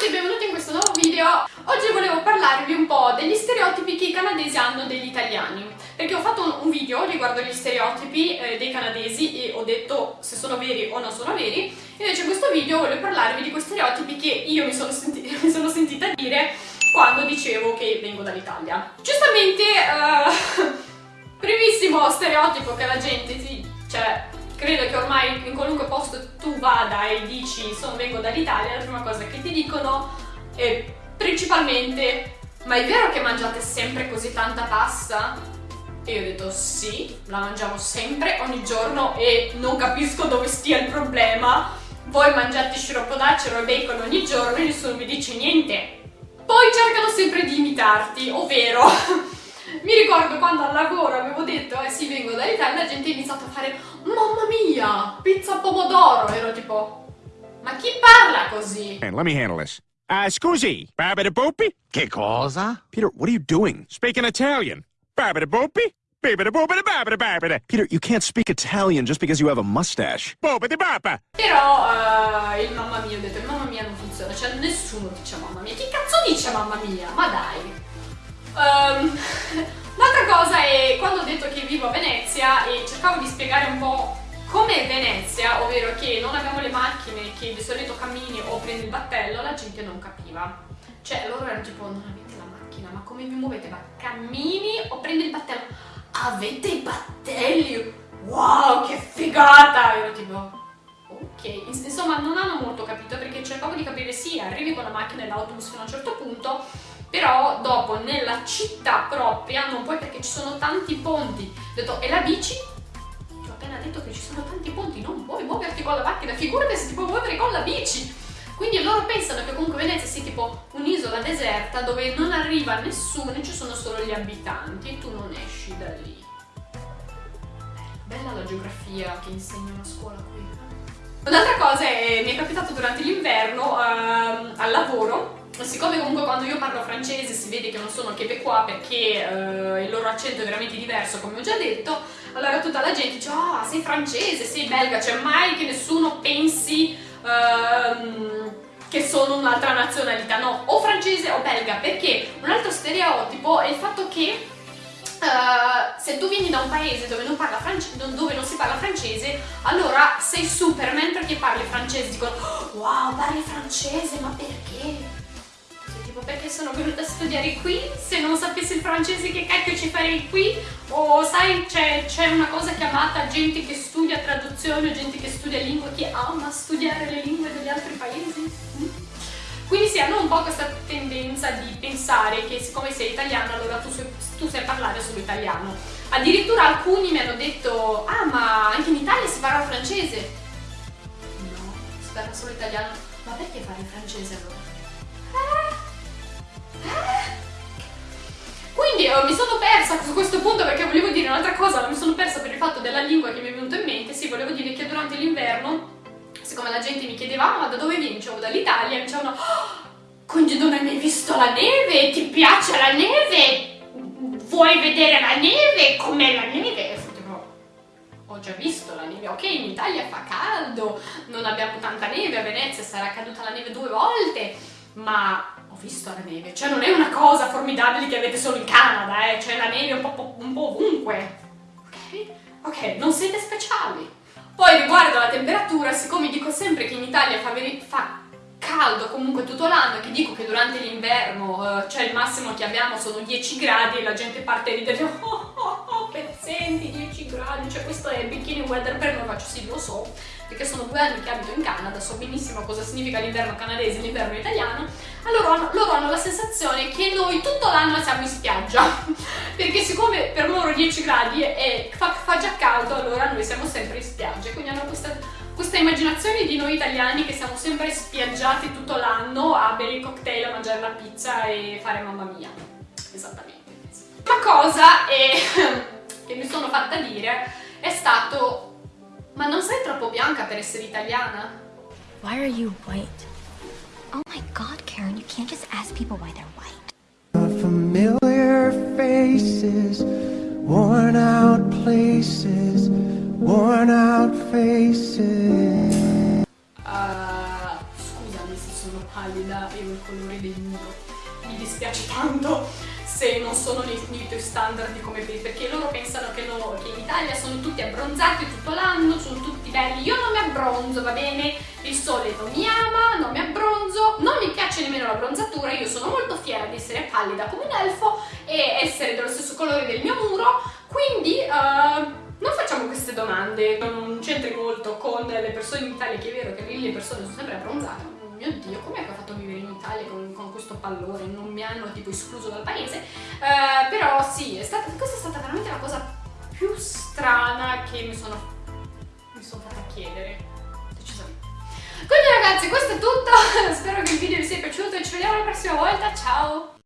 tutti e benvenuti in questo nuovo video. Oggi volevo parlarvi un po' degli stereotipi che i canadesi hanno degli italiani. Perché ho fatto un, video riguardo gli stereotipi eh, dei canadesi e ho detto se sono veri o non sono veri. Invece in questo video voglio parlarvi di quei stereotipi che io mi sono, senti mi sono sentita dire quando dicevo che vengo dall'Italia. Giustamente, uh, primissimo stereotipo che la gente ti... cioè credo che ormai in qualunque posto tu vada e dici sono vengo dall'Italia, la prima cosa che ti dicono è principalmente ma è vero che mangiate sempre così tanta pasta? E io ho detto sì, la mangiamo sempre, ogni giorno e non capisco dove stia il problema. Voi mangiate sciroppo d'acero e bacon ogni giorno e nessuno mi dice niente. Poi cercano sempre di imitarti, ovvero mi ricordo quando al lavoro avevo detto, eh sì, vengo dall'Italia, la gente ha iniziato a fare, mia, pizza pomodoro. Ero tipo, ma chi parla così? And let me handle this. Uh, scusi, babidi Che cosa? Peter, what are you doing? Speaking Italian. Babidi boopy? Babidi boopity babidi babidi. Peter, you can't speak Italian just because you have a mustache. Boopity bapa. Però uh, il mamma mia, ho detto, mamma mia non funziona, cioè nessuno dice mamma mia. Chi cazzo dice mamma mia? Ma dai. Um, L'altra cosa è quando ho detto che vivo a Venezia e cercavo di spiegare un po' come Venezia, ovvero che non abbiamo le macchine, che di solito cammini o prendi il battello, la gente non capiva. Cioè loro erano tipo non avete la macchina, ma come vi muovete? Ma cammini o prendi il battello? Avete i battelli? Wow, che figata! Ero tipo ok, insomma non hanno molto capito perché cercavo di capire sì, arrivi con la macchina e l'autobus fino a un certo punto però dopo nella città propria non puoi perché ci sono tanti ponti ho detto e la bici? Detto che ci sono tanti ponti non puoi muoverti con la macchina figurati se ti puoi muovere con la bici. Quindi loro pensano che comunque Venezia sia tipo un'isola deserta dove non arriva nessuno e ci sono solo gli abitanti e tu non esci da lì. Bella la geografia che insegnano a scuola qui. Un'altra cosa è mi è capitato durante l'inverno uh, al lavoro siccome comunque quando io parlo francese si vede che non sono québécois perché eh, il loro accento è veramente diverso come ho già detto allora tutta la gente dice ah oh, sei francese, sei belga cioè mai che nessuno pensi ehm, che sono un'altra nazionalità no, o francese o belga perché un altro stereotipo è il fatto che Uh, se tu vieni da un paese dove non, dove non, si parla francese, allora sei Superman perché parli francese. Dicono, wow, parli francese, ma perché? Tipo perché sono venuta a studiare qui, se non sapessi il francese che cacchio ci farei qui, o sai c'è una cosa chiamata gente che studia traduzione, gente che studia lingue, che ama studiare le lingue degli altri paesi. Mm? Quindi si hanno un po' questa tendenza di pensare che siccome sei italiano allora tu, tu sai parlare solo italiano. Addirittura alcuni mi hanno detto, ah ma anche in Italia si parla francese. No, si parla solo italiano. Ma perché fare francese allora? Mi sono persa su questo punto perché volevo dire un'altra cosa, ma mi sono persa per il fatto della lingua che mi è venuto in mente. Sì, volevo dire che durante l'inverno, siccome la gente mi chiedeva, ah, ma da dove vieni? Dicevo dall'Italia, mi dicevano, oh, non hai mai visto la neve? Ti piace la neve? Vuoi vedere la neve? Com'è la neve? ho già visto la neve, ok in Italia fa caldo, non abbiamo tanta neve, a Venezia sarà caduta la neve due volte, ma visto la neve, cioè non è una cosa formidabile che avete solo in Canada, eh, c'è la neve un po', un po' ovunque, ok? Ok, non siete speciali. Poi riguardo alla temperatura, siccome dico sempre che in Italia fa, fa caldo comunque tutto l'anno e che dico che durante l'inverno, cioè il massimo che abbiamo sono 10 gradi e la gente parte a ridere, oh, oh, oh, pezzenti, 10 gradi, cioè questo è bikini weather per noi, faccio sì, lo so, perché sono due anni che abito in Canada, so benissimo cosa significa l'inverno canadese e l'inverno italiano, allora loro hanno la sensazione che noi tutto l'anno siamo in spiaggia, perché siccome per loro 10 gradi e fa, fa, già caldo, allora noi siamo sempre in spiaggia, quindi hanno questa, questa immaginazione di noi italiani che siamo sempre spiaggiati tutto l'anno a bere i cocktail, a mangiare la pizza e fare mamma mia. Esattamente. Una cosa è, che mi sono fatta dire è stato ma non sei troppo bianca per essere italiana? Why are you white? Oh my god, Karen, you can't just ask people why they're white. Familiar faces, worn out places, worn out faces. Uh, scusami se sono pallida e ho i colori del muro. Mi dispiace tanto se non sono nei, nei tuoi standard di come pensi, perché loro pensano che, no, che in Italia sono tutti abbronzati tutto l'anno, sono tutti belli. Io non mi abbronzo, va bene? Il sole non mi ama, non mi abbronzo, non mi piace nemmeno la bronzatura, io sono molto fiera di essere pallida come un elfo e essere dello stesso colore del mio muro, quindi... Uh, non facciamo queste domande, non c'entri molto con le persone in Italia, che è vero che le persone sono sempre abbronzate. Mio Dio, com'è che ho fatto vivere in Italia con, con, questo pallore? Non mi hanno tipo escluso dal paese. Uh, però sì, è stata, questa è stata veramente la cosa più strana che mi sono, mi sono fatta chiedere. Decisamente. Quindi ragazzi, questo è tutto. Spero che il video vi sia piaciuto e ci vediamo la prossima volta. Ciao!